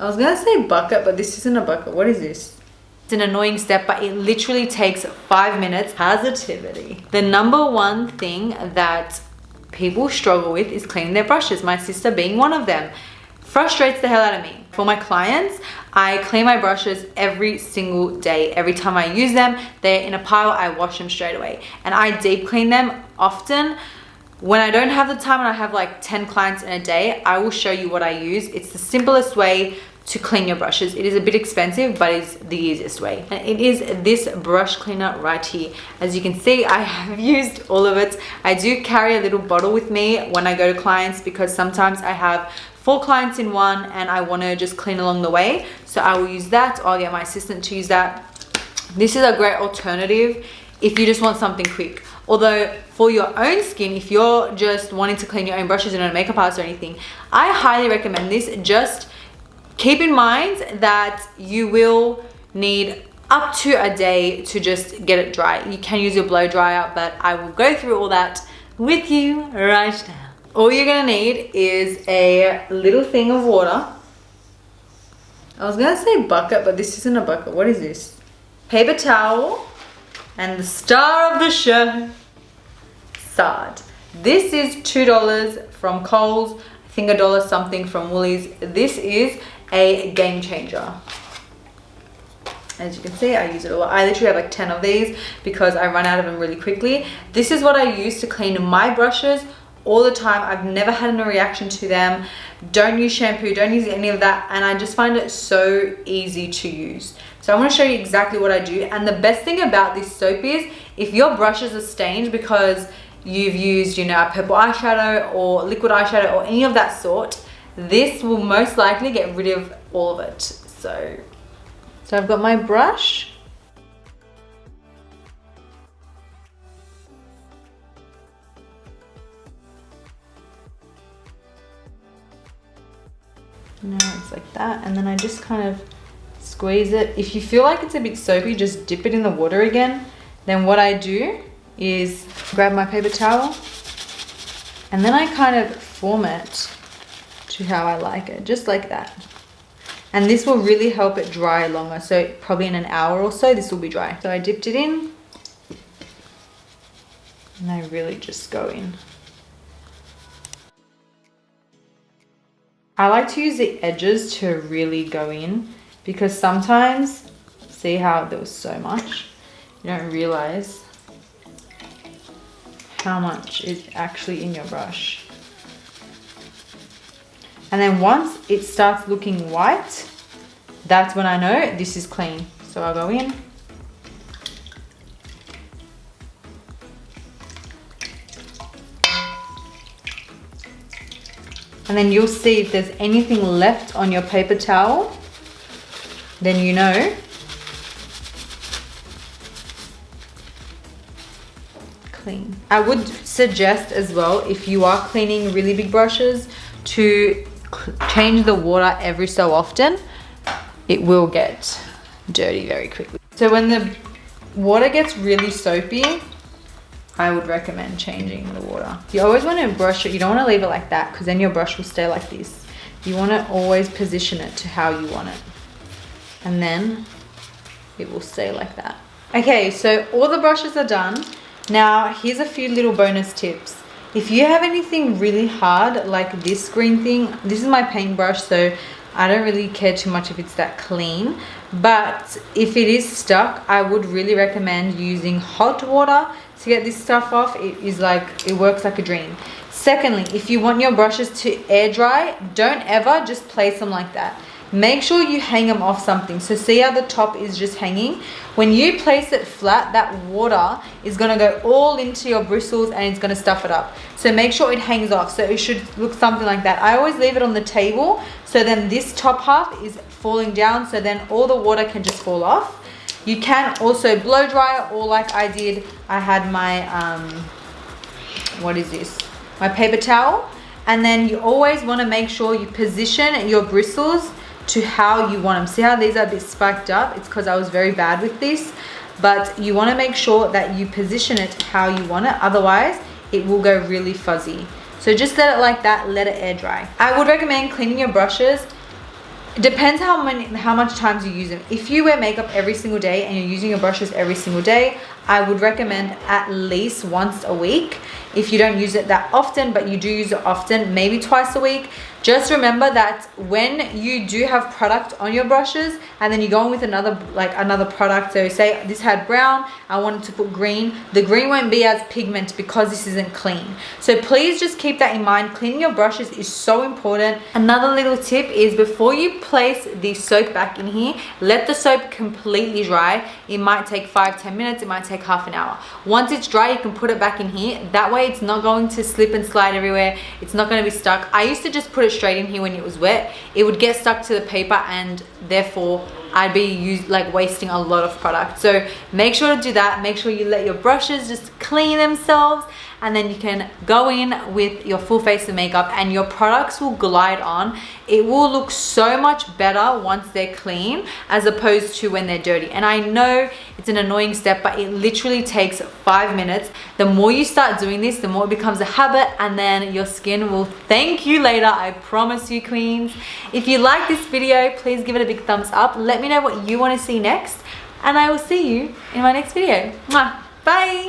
I was gonna say bucket, but this isn't a bucket. What is this? It's an annoying step, but it literally takes five minutes. Positivity. The number one thing that people struggle with is cleaning their brushes. My sister being one of them. Frustrates the hell out of me. For my clients, I clean my brushes every single day. Every time I use them, they're in a pile, I wash them straight away. And I deep clean them often when I don't have the time and I have like 10 clients in a day, I will show you what I use. It's the simplest way to clean your brushes. It is a bit expensive, but it's the easiest way. And it is this brush cleaner right here. As you can see, I have used all of it. I do carry a little bottle with me when I go to clients because sometimes I have four clients in one and I want to just clean along the way. So I will use that. I'll get my assistant to use that. This is a great alternative if you just want something quick. Although for your own skin, if you're just wanting to clean your own brushes and not a makeup artist or anything, I highly recommend this. Just keep in mind that you will need up to a day to just get it dry. You can use your blow dryer, but I will go through all that with you right now. All you're gonna need is a little thing of water. I was gonna say bucket, but this isn't a bucket. What is this? Paper towel and the star of the show, Sard. This is $2 from Coles. I think a dollar something from Woolies. This is a game changer. As you can see, I use it a lot. I literally have like 10 of these because I run out of them really quickly. This is what I use to clean my brushes all the time. I've never had a reaction to them. Don't use shampoo, don't use any of that. And I just find it so easy to use. So I'm going to show you exactly what I do. And the best thing about this soap is if your brushes are stained because you've used, you know, a purple eyeshadow or liquid eyeshadow or any of that sort, this will most likely get rid of all of it. So, so I've got my brush No, it's like that. And then I just kind of squeeze it. If you feel like it's a bit soapy, just dip it in the water again. Then what I do is grab my paper towel and then I kind of form it to how I like it, just like that. And this will really help it dry longer. So probably in an hour or so, this will be dry. So I dipped it in and I really just go in. I like to use the edges to really go in because sometimes, see how there was so much? You don't realize how much is actually in your brush. And then once it starts looking white, that's when I know this is clean. So I'll go in. And then you'll see if there's anything left on your paper towel then you know. Clean. I would suggest as well if you are cleaning really big brushes to change the water every so often it will get dirty very quickly so when the water gets really soapy I would recommend changing the water. You always want to brush it. You don't want to leave it like that because then your brush will stay like this. You want to always position it to how you want it. And then it will stay like that. Okay, so all the brushes are done. Now, here's a few little bonus tips. If you have anything really hard, like this green thing, this is my paintbrush, so I don't really care too much if it's that clean. But if it is stuck, I would really recommend using hot water to get this stuff off. It is like it works like a dream. Secondly if you want your brushes to air dry don't ever just place them like that make sure you hang them off something. So see how the top is just hanging? When you place it flat that water is going to go all into your bristles and it's going to stuff it up. So make sure it hangs off. So it should look something like that. I always leave it on the table so then this top half is falling down so then all the water can just fall off. You can also blow dry or like I did, I had my, um, what is this? My paper towel. And then you always want to make sure you position your bristles to how you want them. See how these are a bit spiked up? It's because I was very bad with this. But you want to make sure that you position it how you want it. Otherwise, it will go really fuzzy. So just let it like that, let it air dry. I would recommend cleaning your brushes it depends how many how much times you use them if you wear makeup every single day and you're using your brushes every single day i would recommend at least once a week. If you don't use it that often but you do use it often maybe twice a week. Just remember that when you do have product on your brushes and then you go in with another like another product so say this had brown i wanted to put green the green won't be as pigment because this isn't clean. So please just keep that in mind. Cleaning your brushes is so important. Another little tip is before you place the soap back in here let the soap completely dry. It might take five ten minutes it might take half an hour. Once it's dry you can put it back in here. That way it's not going to slip and slide everywhere. It's not going to be stuck. I used to just put it straight in here when it was wet. It would get stuck to the paper and therefore I'd be use, like wasting a lot of product. So make sure to do that. Make sure you let your brushes just clean themselves and then you can go in with your full face of makeup and your products will glide on. It will look so much better once they're clean as opposed to when they're dirty. And I know it's an annoying step but it literally takes five minutes. The more you start doing this the more it becomes a habit and then your skin will thank you later I promise you queens. If you like this video please give it a big thumbs up let me know what you want to see next and I will see you in my next video. Bye